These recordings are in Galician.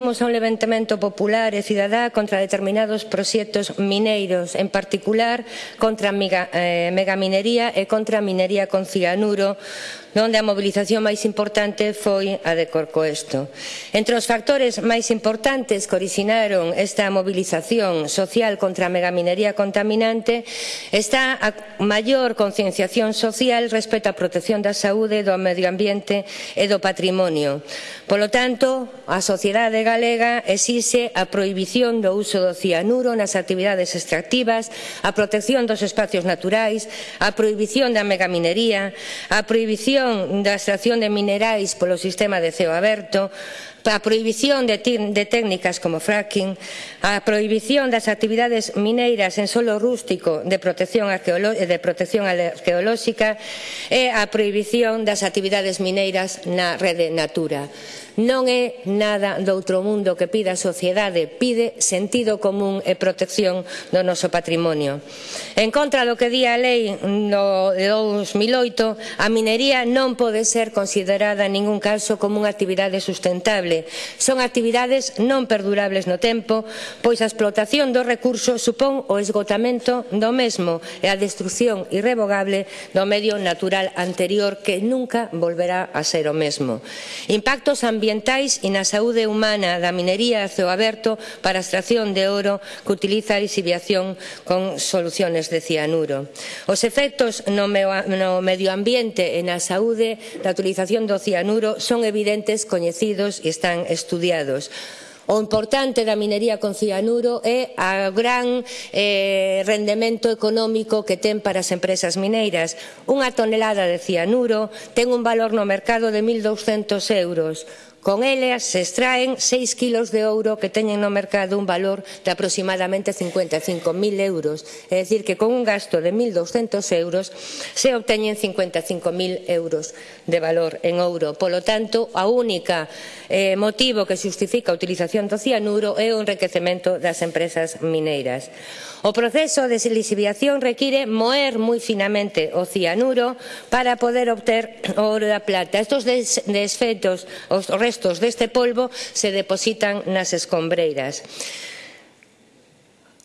Somos un levantamento popular e cidadá contra determinados proxectos mineiros, en particular contra a mega, eh, megaminería e contra a minería con cianuro, onde a mobilización máis importante foi a de Corcoesto. Entre os factores máis importantes que originaron esta mobilización social contra a megaminería contaminante está a maior concienciación social respecto á protección da saúde, do medio ambiente e do patrimonio. Polo tanto, a sociedade galega exixe a prohibición do uso do cianuro nas actividades extractivas, a protección dos espacios naturais, a prohibición da megaminería, a prohibición da extracción de minerais polo sistema de ceo aberto, a prohibición de, de técnicas como fracking, a prohibición das actividades mineiras en solo rústico de protección, de protección arqueolóxica e a prohibición das actividades mineiras na rede Natura. Non é nada do outro mundo que pida a sociedade, pide sentido común e protección do noso patrimonio. En contra do que di a lei no, de 2008, a minería non pode ser considerada en ningún caso como unha actividade sustentable sustentable. Son actividades non perdurables no tempo, pois a explotación do recurso supón o esgotamento do mesmo e a destrucción irrevogable do medio natural anterior que nunca volverá a ser o mesmo. Impactos ambientais e na saúde humana da minería a ceo aberto para a extracción de ouro que utiliza a lixiviación con soluciones de cianuro. Os efectos no medio ambiente e na saúde da utilización do cianuro son evidentes, coñecidos e están estudiados. O importante da minería con cianuro é o gran eh, rendemento económico que ten para as empresas mineiras. Unha tonelada de cianuro ten un valor no mercado de 1.200 euros Con elas se extraen 6 kilos de ouro que teñen no mercado un valor de aproximadamente 55.000 euros, é dicir que con un gasto de 1.200 euros se obteñen 55.000 euros de valor en ouro. Polo tanto, a única eh, motivo que justifica a utilización do cianuro é o enriquecemento das empresas mineiras. O proceso de siliciviación require moer moi finamente o cianuro para poder obter o ouro da plata. Estos des desfetos, os restos restos deste polvo se depositan nas escombreiras.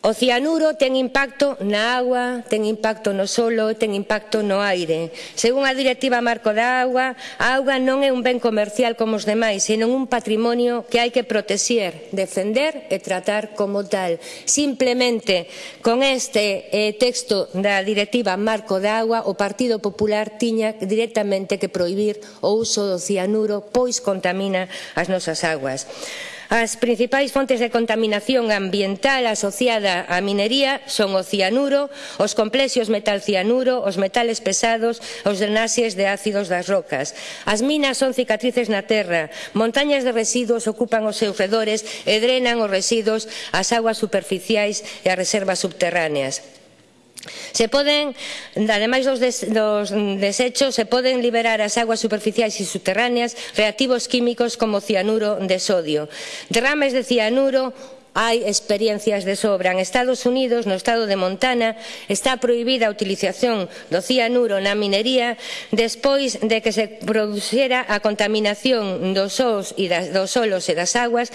O cianuro ten impacto na agua, ten impacto no solo, ten impacto no aire. Según a Directiva Marco da Agua, a auga non é un ben comercial como os demais, senón un patrimonio que hai que protexer, defender e tratar como tal. Simplemente, con este eh, texto da Directiva Marco da Agua, o Partido Popular tiña directamente que prohibir o uso do cianuro, pois contamina as nosas aguas. As principais fontes de contaminación ambiental asociada á minería son o cianuro, os complexos metalcianuro, os metales pesados, os drenaxes de ácidos das rocas. As minas son cicatrices na terra, montañas de residuos ocupan os seus redores e drenan os residuos ás aguas superficiais e ás reservas subterráneas. Se poden, ademais dos, des, dos desechos, se poden liberar as aguas superficiais e subterráneas reactivos químicos como cianuro de sodio. Derrames de cianuro hai experiencias de sobra. En Estados Unidos, no estado de Montana, está prohibida a utilización do cianuro na minería despois de que se producera a contaminación dos, os e das, dos solos e das aguas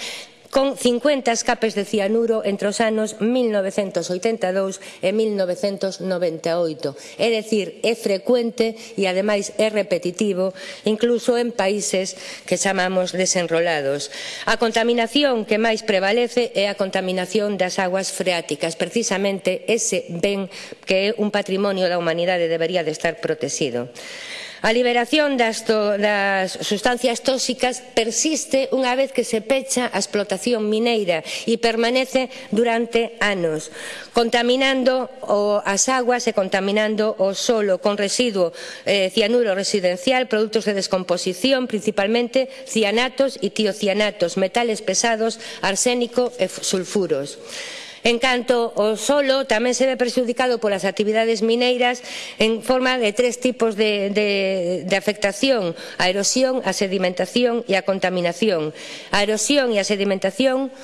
con 50 escapes de cianuro entre os anos 1982 e 1998. É dicir, é frecuente e ademais é repetitivo, incluso en países que chamamos desenrolados. A contaminación que máis prevalece é a contaminación das aguas freáticas, precisamente ese ben que é un patrimonio da humanidade debería de estar protegido. A liberación das, to, das sustancias tóxicas persiste unha vez que se pecha a explotación mineira e permanece durante anos, contaminando o, as aguas e contaminando o solo con residuo eh, cianuro residencial, produtos de descomposición, principalmente cianatos e tiocianatos, metales pesados, arsénico e sulfuros. En canto ao solo, tamén se ve perxudicado polas actividades mineiras en forma de tres tipos de, de, de afectación, a erosión, a sedimentación e a contaminación. A erosión e a sedimentación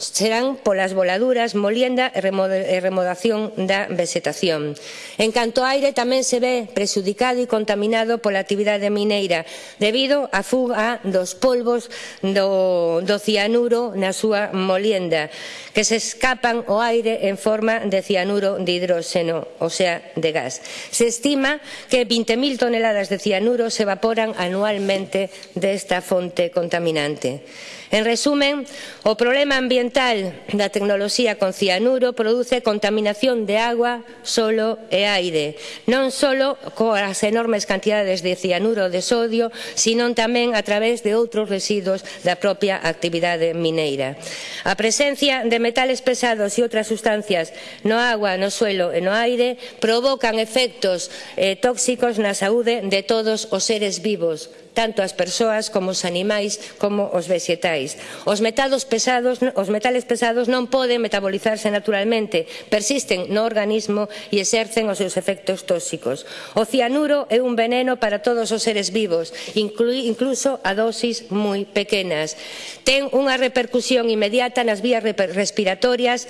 serán polas voladuras, molienda e remodación da vegetación. En canto ao aire tamén se ve presudicado e contaminado pola actividade mineira debido á fuga dos polvos do, do cianuro na súa molienda que se escapan ao aire en forma de cianuro de hidróxeno, o sea, de gas. Se estima que 20.000 toneladas de cianuro se evaporan anualmente desta fonte contaminante. En resumen, o problema ambiental ambiental da tecnoloxía con cianuro produce contaminación de agua, solo e aire, non só coas enormes cantidades de cianuro de sodio, sino tamén a través de outros residuos da propia actividade mineira. A presencia de metales pesados e outras sustancias no agua, no suelo e no aire provocan efectos eh, tóxicos na saúde de todos os seres vivos, tanto as persoas como os animais como os vegetais. Os metados pesados, os metales pesados non poden metabolizarse naturalmente, persisten no organismo e exercen os seus efectos tóxicos. O cianuro é un veneno para todos os seres vivos, incluso a dosis moi pequenas. Ten unha repercusión inmediata nas vías respiratorias,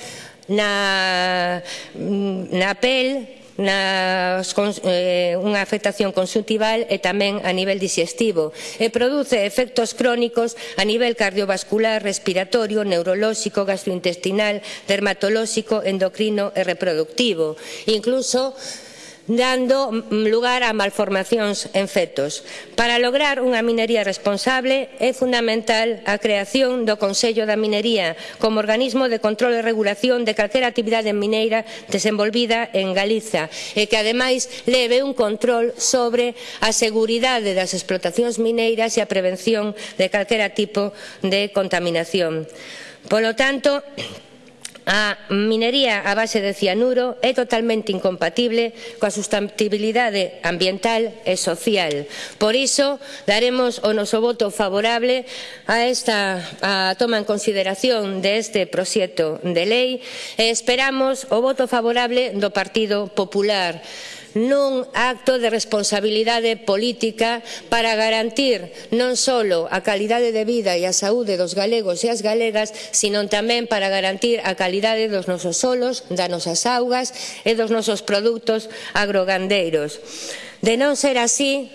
na, na pel, nas, eh, unha afectación consultival e tamén a nivel digestivo e produce efectos crónicos a nivel cardiovascular, respiratorio, neurolóxico, gastrointestinal, dermatolóxico, endocrino e reproductivo. Incluso dando lugar a malformacións en fetos. Para lograr unha minería responsable é fundamental a creación do Consello da Minería como organismo de control e regulación de calquera actividade mineira desenvolvida en Galiza e que ademais leve un control sobre a seguridade das explotacións mineiras e a prevención de calquera tipo de contaminación. Polo tanto, A minería a base de cianuro é totalmente incompatible coa sustentabilidade ambiental e social. Por iso, daremos o noso voto favorable a esta a toma en consideración deste de proxecto de lei e esperamos o voto favorable do Partido Popular nun acto de responsabilidade política para garantir non só a calidade de vida e a saúde dos galegos e as galegas, sino tamén para garantir a calidade dos nosos solos, das nosas augas e dos nosos produtos agrogandeiros. De non ser así,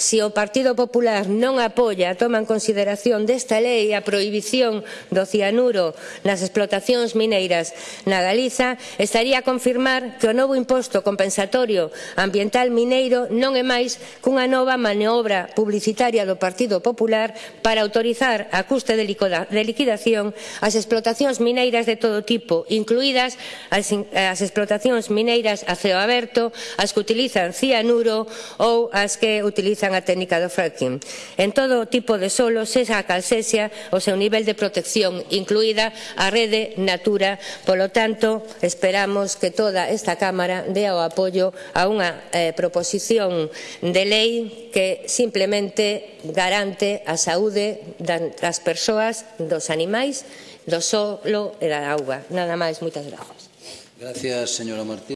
se o Partido Popular non apoia a toma en consideración desta lei a prohibición do cianuro nas explotacións mineiras na Galiza, estaría a confirmar que o novo imposto compensatorio ambiental mineiro non é máis cunha nova maniobra publicitaria do Partido Popular para autorizar a custe de liquidación as explotacións mineiras de todo tipo, incluídas as explotacións mineiras a ceo aberto, as que utilizan cianuro ou as que utilizan utilizan a técnica do fracking. En todo tipo de solo, sexa a calcesia, o seu nivel de protección, incluída a rede Natura. Polo tanto, esperamos que toda esta Cámara dea o apoio a unha eh, proposición de lei que simplemente garante a saúde das persoas, dos animais, do solo e da auga. Nada máis, moitas grazas. Gracias, señora Martín.